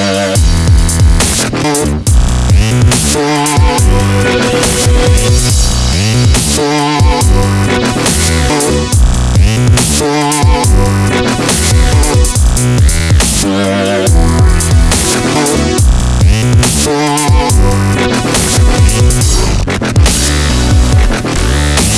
Música